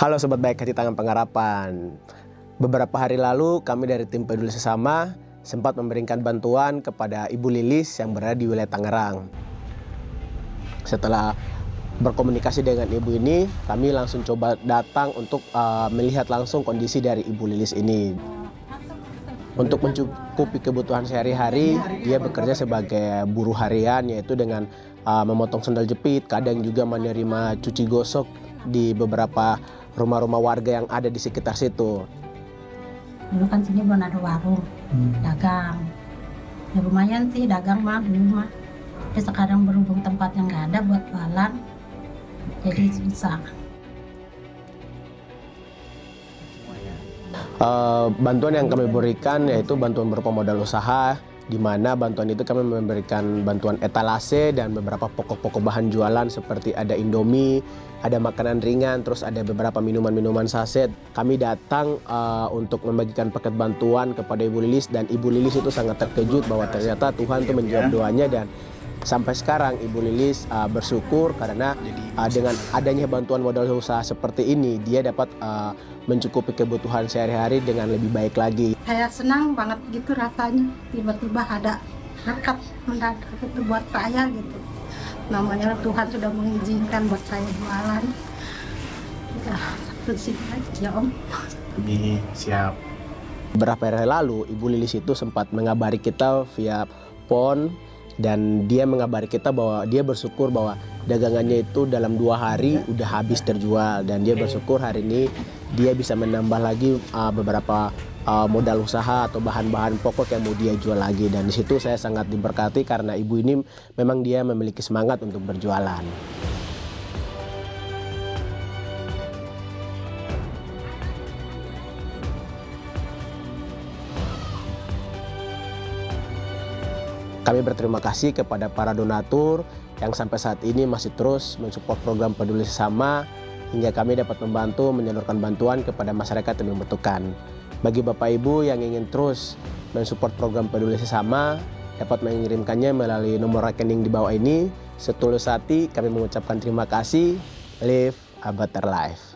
Halo Sobat Baik Hati Tangan Pengharapan. Beberapa hari lalu kami dari tim peduli sesama sempat memberikan bantuan kepada Ibu Lilis yang berada di wilayah Tangerang. Setelah berkomunikasi dengan ibu ini kami langsung coba datang untuk uh, melihat langsung kondisi dari Ibu Lilis ini. Untuk mencukupi kebutuhan sehari-hari dia bekerja sebagai buruh harian yaitu dengan uh, memotong sendal jepit kadang juga menerima cuci gosok di beberapa rumah-rumah warga yang ada di sekitar situ. Dulu kan sini belum ada warung, hmm. dagang. Ya lumayan sih dagang mah dulu mah. Tapi sekarang berhubung tempat yang nggak ada buat jualan, jadi susah. Uh, bantuan yang kami berikan yaitu bantuan berupa modal usaha di mana bantuan itu kami memberikan bantuan etalase dan beberapa pokok-pokok bahan jualan seperti ada Indomie, ada makanan ringan, terus ada beberapa minuman-minuman saset. Kami datang uh, untuk membagikan paket bantuan kepada Ibu Lilis dan Ibu Lilis itu sangat terkejut bahwa ternyata Tuhan itu menjawab doanya dan sampai sekarang Ibu Lilis uh, bersyukur karena uh, dengan adanya bantuan modal usaha seperti ini dia dapat uh, mencukupi kebutuhan sehari-hari dengan lebih baik lagi. Saya senang banget gitu rasanya, tiba-tiba ada berkat mendadak itu buat saya gitu. Namanya Tuhan sudah mengizinkan buat saya jualan. Ya, satu aja ya Om. Ini siap. Beberapa hari lalu, Ibu Lilis itu sempat mengabari kita via phone dan dia mengabari kita bahwa dia bersyukur bahwa dagangannya itu dalam dua hari udah habis terjual. Dan dia bersyukur hari ini dia bisa menambah lagi uh, beberapa uh, modal usaha atau bahan-bahan pokok yang mau dia jual lagi. Dan di situ saya sangat diberkati karena ibu ini memang dia memiliki semangat untuk berjualan. Kami berterima kasih kepada para donatur yang sampai saat ini masih terus mensupport program peduli sesama hingga kami dapat membantu menyalurkan bantuan kepada masyarakat yang membutuhkan. Bagi Bapak Ibu yang ingin terus mensupport program peduli sesama dapat mengirimkannya melalui nomor rekening di bawah ini. Setulus hati kami mengucapkan terima kasih. Live a better life.